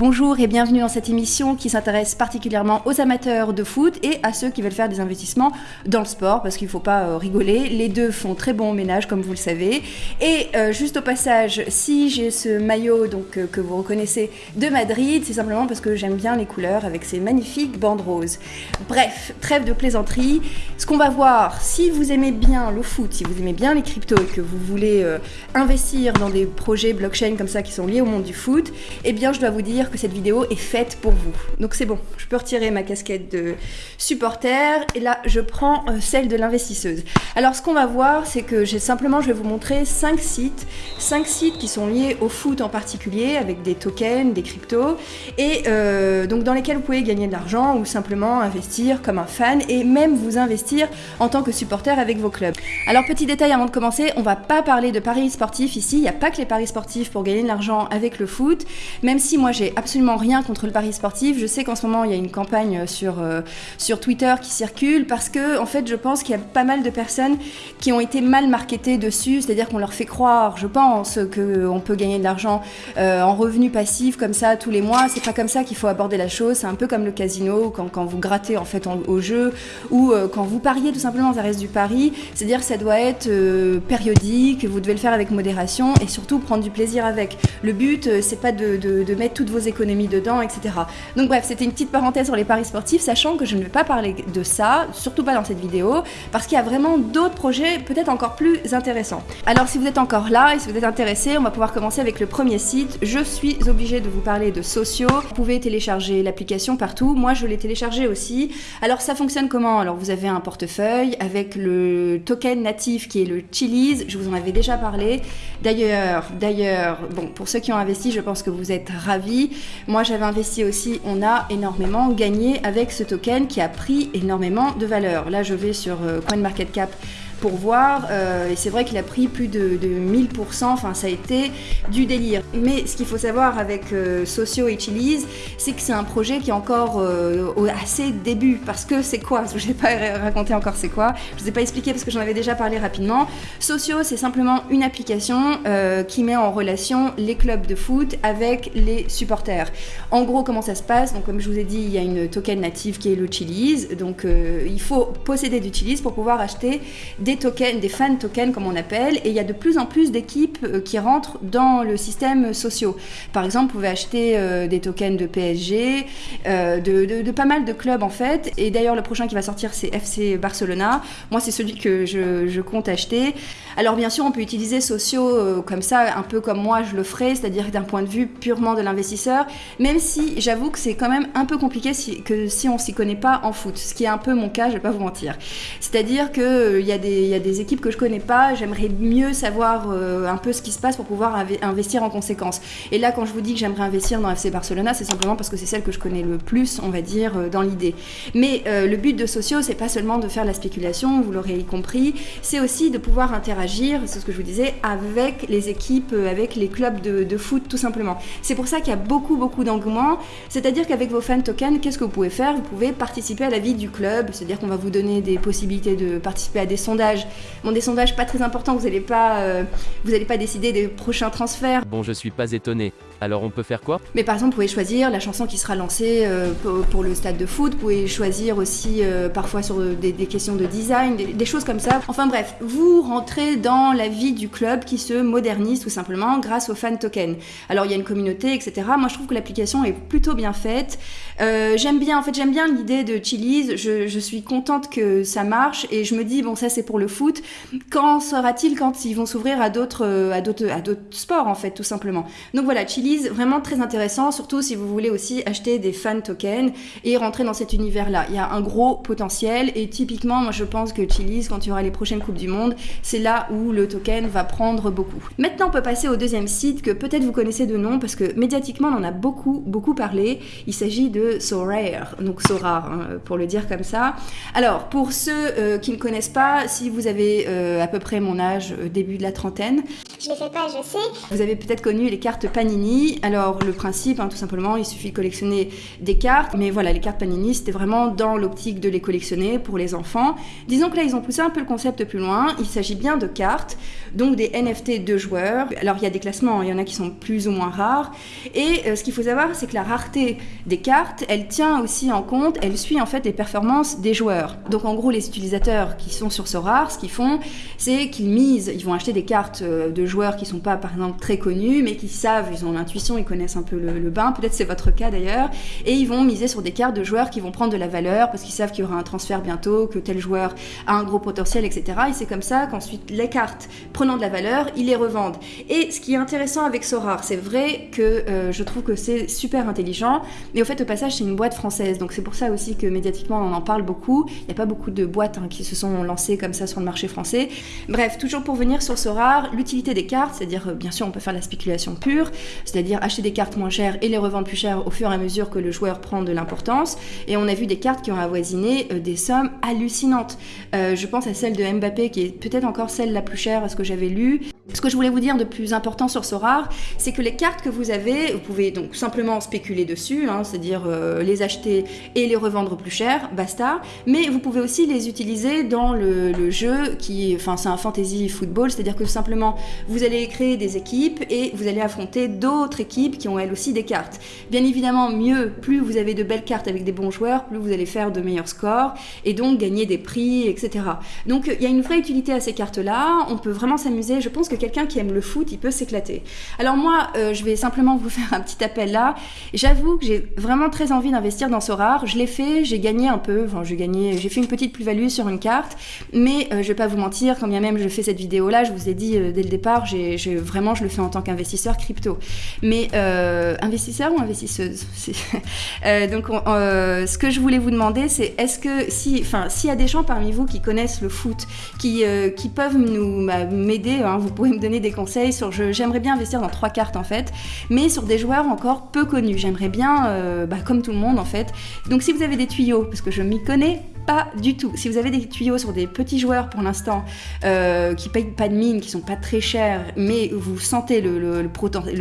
Bonjour et bienvenue dans cette émission qui s'intéresse particulièrement aux amateurs de foot et à ceux qui veulent faire des investissements dans le sport parce qu'il ne faut pas euh, rigoler. Les deux font très bon ménage comme vous le savez. Et euh, juste au passage, si j'ai ce maillot donc euh, que vous reconnaissez de Madrid, c'est simplement parce que j'aime bien les couleurs avec ces magnifiques bandes roses. Bref, trêve de plaisanterie. Ce qu'on va voir, si vous aimez bien le foot, si vous aimez bien les cryptos et que vous voulez investir dans des projets blockchain comme ça qui sont liés au monde du foot, eh bien je dois vous dire que cette vidéo est faite pour vous. Donc c'est bon, je peux retirer ma casquette de supporter et là je prends euh, celle de l'investisseuse. Alors ce qu'on va voir, c'est que j'ai simplement, je vais vous montrer 5 sites, 5 sites qui sont liés au foot en particulier avec des tokens, des cryptos et euh, donc dans lesquels vous pouvez gagner de l'argent ou simplement investir comme un fan et même vous investir en tant que supporter avec vos clubs. Alors petit détail avant de commencer, on va pas parler de paris sportifs ici, il n'y a pas que les paris sportifs pour gagner de l'argent avec le foot, même si moi j'ai absolument rien contre le pari sportif. Je sais qu'en ce moment, il y a une campagne sur, euh, sur Twitter qui circule parce que, en fait, je pense qu'il y a pas mal de personnes qui ont été mal marketées dessus, c'est-à-dire qu'on leur fait croire, je pense, qu'on peut gagner de l'argent euh, en revenu passif comme ça tous les mois. C'est pas comme ça qu'il faut aborder la chose. C'est un peu comme le casino, quand, quand vous grattez en fait au jeu ou euh, quand vous pariez tout simplement, ça reste du pari. C'est-à-dire que ça doit être périodique, vous devez le faire avec modération et surtout prendre du plaisir avec. Le but, c'est pas de, de, de mettre toutes vos économies dedans, etc. Donc bref, c'était une petite parenthèse sur les paris sportifs, sachant que je ne vais pas parler de ça, surtout pas dans cette vidéo, parce qu'il y a vraiment d'autres projets peut-être encore plus intéressants. Alors si vous êtes encore là et si vous êtes intéressé, on va pouvoir commencer avec le premier site. Je suis obligée de vous parler de Socio. Vous pouvez télécharger l'application partout. Moi, je l'ai téléchargée aussi. Alors ça fonctionne comment? Alors vous avez un portefeuille avec le token natif qui est le Chili's. Je vous en avais déjà parlé. D'ailleurs, d'ailleurs, bon, pour ceux qui ont investi, je pense que vous êtes ravis. Moi, j'avais investi aussi. On a énormément gagné avec ce token qui a pris énormément de valeur. Là, je vais sur euh, CoinMarketCap pour voir. Euh, et c'est vrai qu'il a pris plus de, 1000%, enfin ça a été du délire. Mais ce qu'il faut savoir avec euh, Socio et Chili's, c'est que c'est un projet qui est encore euh, assez début. Parce que c'est quoi? Je ne vais pas raconter encore c'est quoi. Je ne vous ai pas expliqué parce que j'en avais déjà parlé rapidement. Socio, c'est simplement une application qui met en relation les clubs de foot avec les supporters. En gros, comment ça se passe? Donc comme je vous ai dit, il y a une token native qui est le. Donc il faut posséder du pour pouvoir acheter des tokens, des fan tokens comme on appelle, et il y a de plus en plus d'équipes euh, qui rentrent dans le système social. Par exemple, vous pouvez acheter euh, des tokens de PSG, euh, de, pas mal de clubs en fait, et d'ailleurs le prochain qui va sortir c'est FC Barcelona. Moi c'est celui que je, compte acheter. Alors bien sûr on peut utiliser sociaux comme ça, un peu comme moi je le ferai, c'est-à-dire d'un point de vue purement de l'investisseur, même si j'avoue que c'est quand même un peu compliqué si, que si on s'y connaît pas en foot, ce qui est un peu mon cas, je vais pas vous mentir. C'est-à-dire qu'il il y a des il y a des équipes que je connais pas, j'aimerais mieux savoir euh, un peu ce qui se passe pour pouvoir investir en conséquence. Et là, quand je vous dis que j'aimerais investir dans FC Barcelona, c'est simplement parce que c'est celle que je connais le plus, on va dire, euh, dans l'idée. Mais euh, le but de Socio, c'est pas seulement de faire la spéculation, vous l'aurez compris, c'est aussi de pouvoir interagir, c'est ce que je vous disais, avec les équipes, avec les clubs de, de foot, tout simplement. C'est pour ça qu'il y a beaucoup, beaucoup d'engouement. C'est-à-dire qu'avec vos fan tokens, qu'est-ce que vous pouvez faire? Vous pouvez participer à la vie du club, c'est-à-dire qu'on va vous donner des possibilités de participer à des sondages Bon, des sondages pas très importants, vous n'allez pas, euh, vous pas décider des prochains transferts. Bon, je suis pas étonné. Alors on peut faire quoi? Mais par exemple, vous pouvez choisir la chanson qui sera lancée euh, pour, le stade de foot. Vous pouvez choisir aussi euh, parfois sur des, questions de design, des, choses comme ça. Enfin bref, vous rentrez dans la vie du club qui se modernise tout simplement grâce aux fan tokens. Alors il y a une communauté, etc. Moi je trouve que l'application est plutôt bien faite. j'aime bien, en fait j'aime bien l'idée de Chili's. Je, suis contente que ça marche et je me dis bon ça c'est pour le foot. Quand sera-t-il? Quand ils vont s'ouvrir à d'autres euh, à d'autres à d'autres sports en fait tout simplement. Donc voilà, Chili's vraiment très intéressant surtout si vous voulez aussi acheter des fan tokens et rentrer dans cet univers là. Il y a un gros potentiel et typiquement moi je pense que Chili's quand il y aura les prochaines coupes du monde, c'est là où le token va prendre beaucoup. Maintenant on peut passer au deuxième site que peut-être vous connaissez de nom parce que médiatiquement on en a beaucoup beaucoup parlé. Il s'agit de Sorare, donc Sorare hein, pour le dire comme ça. Alors pour ceux euh, qui ne connaissent pas, si vous avez euh, à peu près mon âge, euh, début de la trentaine. Je les fais pas, je sais. Vous avez peut-être connu les cartes Panini Alors le principe, hein, tout simplement, il suffit de collectionner des cartes, mais voilà, les cartes Panini, c'était vraiment dans l'optique de les collectionner pour les enfants. Disons que là, ils ont poussé un peu le concept plus loin. Il s'agit bien de cartes, donc des NFT de joueurs. Alors il y a des classements, il y en a qui sont plus ou moins rares. Et euh, ce qu'il faut savoir, c'est que la rareté des cartes, elle tient aussi en compte, elle suit en fait les performances des joueurs. Donc en gros, les utilisateurs qui sont sur ce rare, ce qu'ils font, c'est qu'ils misent, ils vont acheter des cartes euh, de joueurs qui sont pas, par exemple, très connus, mais qui savent, ils ont l'intuition, ils connaissent un peu le, bain. Peut-être c'est votre cas d'ailleurs. Et ils vont miser sur des cartes de joueurs qui vont prendre de la valeur parce qu'ils savent qu'il y aura un transfert bientôt, que tel joueur a un gros potentiel, etc. Et c'est comme ça qu'ensuite les cartes prenant de la valeur, ils les revendent. Et ce qui est intéressant avec Sorare, c'est vrai que euh, je trouve que c'est super intelligent, mais au fait, au passage, c'est une boîte française, donc c'est pour ça aussi que médiatiquement on en parle beaucoup. Il n'y a pas beaucoup de boîtes hein, qui se sont lancées comme ça sur le marché français. Bref, toujours pour venir sur Sorare, l'utilité des cartes, c'est-à-dire, euh, bien sûr, on peut faire la spéculation pure, c'est-à-dire acheter des cartes moins chères et les revendre plus chères au fur et à mesure que le joueur prend de l'importance. Et on a vu des cartes qui ont avoisiné euh, des sommes hallucinantes. je pense à celle de Mbappé, qui est peut-être encore celle la plus chère à ce que j'avais lu. Ce que je voulais vous dire de plus important sur Sorare, c'est que les cartes que vous avez, vous pouvez donc simplement spéculer dessus, hein, c'est-à-dire euh, les acheter et les revendre plus cher, basta. Mais vous pouvez aussi les utiliser dans le, jeu qui, enfin, c'est un fantasy football, c'est-à-dire que simplement vous allez créer des équipes et vous allez affronter d'autres équipes qui ont elles aussi des cartes. Bien évidemment, mieux, plus vous avez de belles cartes avec des bons joueurs, plus vous allez faire de meilleurs scores et donc gagner des prix, etc. Donc il y a une vraie utilité à ces cartes-là. On peut vraiment s'amuser. Je pense que quelqu'un qui aime le foot, il peut s'éclater. Alors moi, euh, je vais simplement vous faire un petit appel là. J'avoue que j'ai vraiment très envie d'investir dans ce rare. Je l'ai fait, j'ai gagné un peu, enfin j'ai gagné, j'ai fait une petite plus-value sur une carte, mais euh, je vais pas vous mentir, quand bien même je fais cette vidéo là, je vous ai dit euh, dès le départ, j'ai vraiment je le fais en tant qu'investisseur crypto. Mais investisseur ou investisseuse? Donc ce que je voulais vous demander, c'est est-ce que si, enfin s'il y a des gens parmi vous qui connaissent le foot, qui, qui peuvent nous bah, m'aider, hein, vous pouvez me donner des conseils sur. J'aimerais bien investir dans trois cartes en fait, mais sur des joueurs encore peu connus. J'aimerais bien, euh, bah, comme tout le monde en fait. Donc si vous avez des tuyaux, parce que je m'y connais pas du tout. Si vous avez des tuyaux sur des petits joueurs pour l'instant euh, qui payent pas de mine, qui sont pas très chers, mais vous sentez le,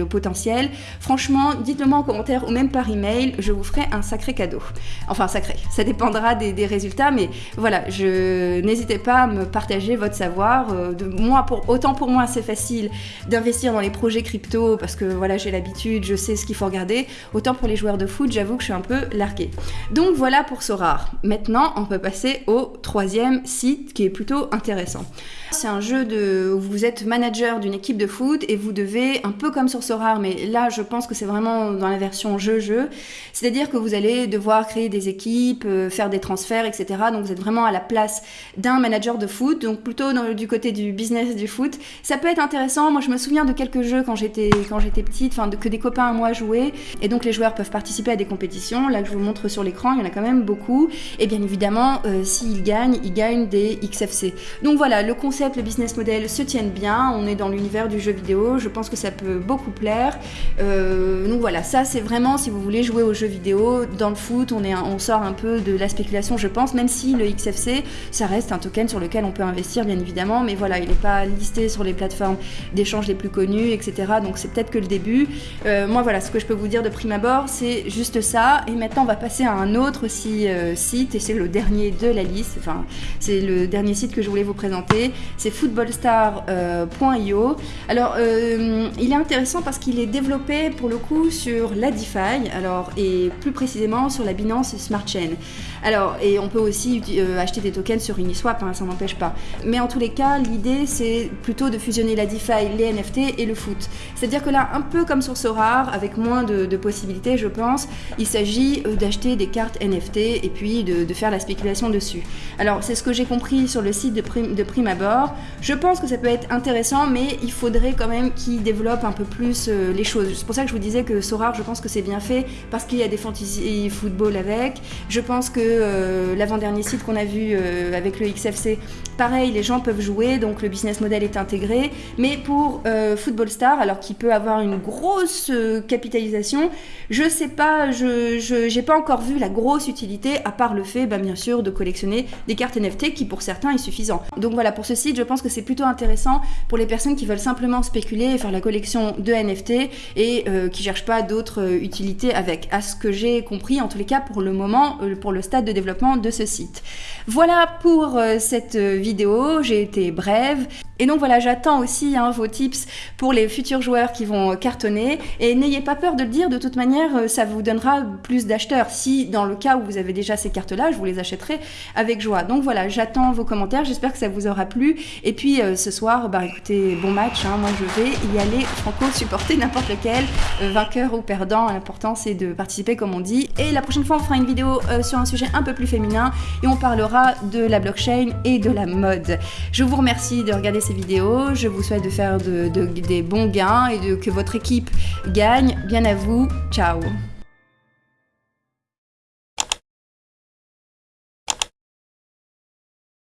potentiel, franchement, dites-le moi en commentaire ou même par email, je vous ferai un sacré cadeau. Enfin, sacré, ça dépendra des, résultats, mais voilà, je n'hésitez pas à me partager votre savoir. Euh, moi, autant pour moi, c'est facile d'investir dans les projets crypto parce que voilà, j'ai l'habitude, je sais ce qu'il faut regarder. Autant pour les joueurs de foot, j'avoue que je suis un peu larguée. Donc voilà pour Sorar. Maintenant, on peut passer au troisième site qui est plutôt intéressant. C'est un jeu de où vous êtes manager d'une équipe de foot et vous devez, un peu comme sur Sorare, mais là je pense que c'est vraiment dans la version jeu-jeu, c'est-à-dire que vous allez devoir créer des équipes, euh, faire des transferts, etc. Donc vous êtes vraiment à la place d'un manager de foot, donc plutôt du côté du business du foot. Ça peut être intéressant. Moi je me souviens de quelques jeux quand j'étais quand j'étais petite, enfin que des copains à moi jouaient, et donc les joueurs peuvent participer à des compétitions. Là que je vous montre sur l'écran, il y en a quand même beaucoup. Et bien évidemment, euh, s'ils gagnent, ils gagnent des XFC. Donc voilà, le concept le business model se tiennent bien. On est dans l'univers du jeu vidéo. Je pense que ça peut beaucoup plaire. Euh, donc voilà, ça c'est vraiment si vous voulez jouer aux jeux vidéo dans le foot, on, sort un peu de la spéculation, je pense. Même si le XFC, ça reste un token sur lequel on peut investir, bien évidemment. Mais voilà, il n'est pas listé sur les plateformes d'échange les plus connues, etc. Donc c'est peut-être que le début. Euh, moi voilà, ce que je peux vous dire de prime abord, c'est juste ça. Et maintenant, on va passer à un autre euh, site, et c'est le dernier de la liste. Enfin, c'est le dernier site que je voulais vous présenter c'est footballstar.io. alors, euh, il est intéressant parce qu'il est développé pour le coup sur la DeFi, et plus précisément sur la Binance Smart Chain. Alors, et on peut aussi euh, acheter des tokens sur Uniswap, hein, ça n'empêche pas. Mais en tous les cas, l'idée c'est plutôt de fusionner la DeFi, les NFT et le foot. C'est-à-dire que là, un peu comme sur Sorare, avec moins de, possibilités, je pense, il s'agit euh, d'acheter des cartes NFT et puis de, faire la spéculation dessus. Alors, c'est ce que j'ai compris sur le site de prime, de prime abord. Je pense que ça peut être intéressant, mais il faudrait quand même qu'il développe un peu plus euh, les choses. C'est pour ça que je vous disais que Sorare, je pense que c'est bien fait parce qu'il y a des fantasy football avec. Je pense que euh, l'avant-dernier site qu'on a vu euh, avec le XFC, pareil, les gens peuvent jouer, donc le business model est intégré. Mais pour Football Star, alors qu'il peut avoir une grosse capitalisation, je sais pas, je n'ai pas encore vu la grosse utilité, à part le fait, bah, bien sûr, de collectionner des cartes NFT qui pour certains est suffisant. Donc voilà, pour ce site, je pense que c'est plutôt intéressant pour les personnes qui veulent simplement spéculer et faire la collection de NFT et euh, qui cherchent pas d'autres euh, utilités avec. À ce que j'ai compris, en tous les cas pour le moment, euh, pour le stade de développement de ce site. Voilà pour cette vidéo, j'ai été brève. Et donc voilà, j'attends aussi hein, vos tips pour les futurs joueurs qui vont cartonner. Et n'ayez pas peur de le dire, de toute manière, ça vous donnera plus d'acheteurs. Si dans le cas où vous avez déjà ces cartes-là, je vous les achèterai avec joie. Donc voilà, j'attends vos commentaires, j'espère que ça vous aura plu. Et puis ce soir, bah écoutez, bon match, hein. moi je vais y aller franco supporter n'importe lequel, euh, vainqueur ou perdant, l'important c'est de participer comme on dit. Et la prochaine fois on fera une vidéo euh, sur un sujet un peu plus féminin et on parlera de la blockchain et de la mode. Je vous remercie de regarder vidéos, je vous souhaite de faire des bons gains et de, que votre équipe gagne. Bien à vous, ciao